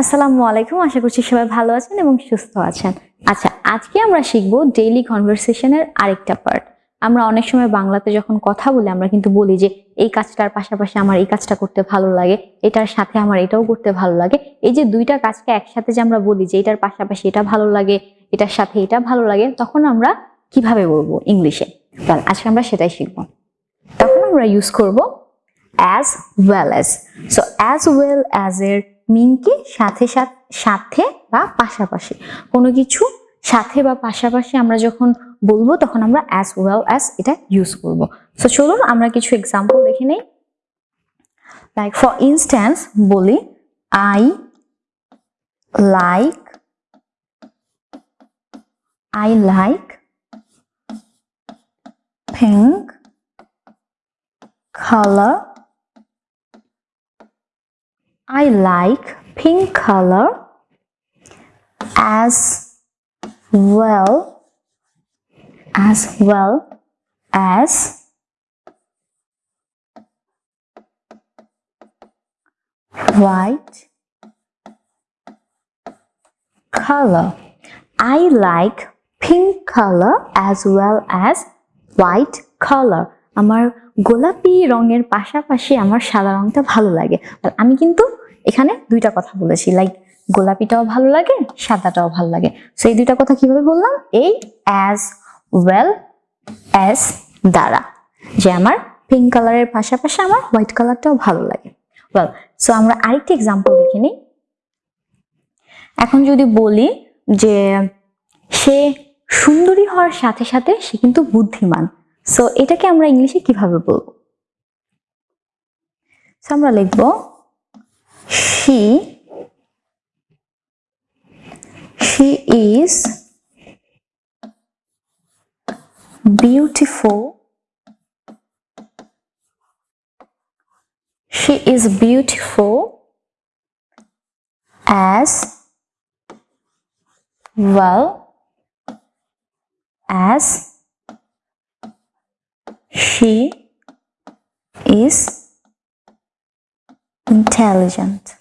আসসালামু আলাইকুম। আশা করছি সবাই ভালো আছেন এবং সুস্থ আছেন। আচ্ছা আজকে আমরা শিখব ডেইলি কনভারসেশনের আরেকটা পার্ট আমরা অনেক সময় বাংলাতে যখন কথা বলি, আমরা কিন্তু বলি যে, এই কাজটার পাশাপাশি আমার এই কাজটা করতে ভালো লাগে, এটার সাথে আমার এটাও করতে ভালো লাগে। এই যে দুইটা কাজকে একসাথে যে আমরা বলি যে, এটার পাশাপাশি এটা ভালো লাগে, এটার সাথে এটা ভালো লাগে, তখন আমরা কীভাবে বলব ইংলিশে? তাহলে আজকে আমরা সেটাই শিখব। তখন আমরা ইউজ করব as well as so as well as এর মিন কি সাথে সাথে বা পাশাপাশি কোনো কিছু সাথে বা পাশাপাশি আমরা যখন বলব, তখন আমরা অ্যাজ ওয়েল অ্যাজ এটা ইউজ করব সো চলুন আমরা কিছু এক্সাম্পল দেখে নেই লাইক ফর ইনস্ট্যান্স বলি I like I like pink color. I like pink color as well as well as white color. I like pink color as well as white color. আমার গোলাপি রঙের পাশাপাশি আমার সাদা রংটা ভালো লাগে। আর আমি কিন্তু এখানে দুইটা কথা বলেছি লাইক গোলাপিটাও ভালো লাগে, সাদাটাও ভালো লাগে। সো এই দুইটা কথা কীভাবে বললাম? এই অ্যাজ ওয়েল অ্যাজ দ্বারা। যে আমার পিঙ্ক কালারের পাশাপাশি আমার হোয়াইট কালারটাও ভালো লাগে। ওয়েল সো আমরা আরেকটি এক্সাম্পল দেখে নিই। এখন যদি বলি যে সে সুন্দরী হওয়ার সাথে সাথে সে কিন্তু বুদ্ধিমান। সো এটাকে আমরা ইংলিশে কিভাবে বলবো So, আমরা লিখব she she is beautiful she is beautiful as well as she is intelligent.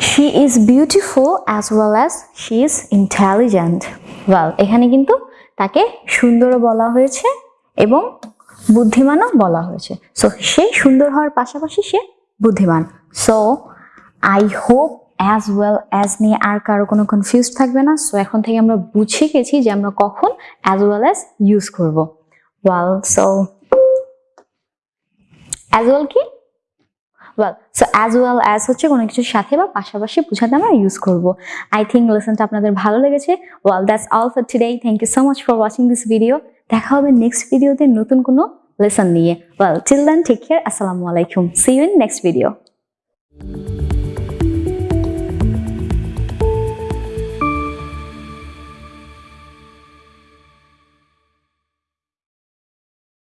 She is beautiful as well as she is intelligent. Well, এখানে কিন্তু তাকে সুন্দরও বলা হয়েছে এবং বুদ্ধিমানও বলা হয়েছে সো সে সুন্দর হওয়ার পাশাপাশি সে বুদ্ধিমান so I hope as well as নিয়ে আর কারও কোনো কনফিউজ থাকবে না। সো এখন থেকে আমরা বুঝে গেছি যে আমরা কখন অ্যাজ ওয়েল অ্যাজ ইউজ করব। ওয়াল সো অ্যাজ ওয়েল কি? Well so as well as হচ্ছে কোনো কিছুর সাথে বা পাশাপাশি বোঝাতে আমরা ইউজ করব। আই থিঙ্ক লেসনটা আপনাদের ভালো লেগেছে। Well that's all for today thank you so much for watching this video দেখা হবে নেক্সট ভিডিওতে নতুন কোনো লেসন নিয়ে। Well till then take care আসসালামু আলাইকুম see you in next video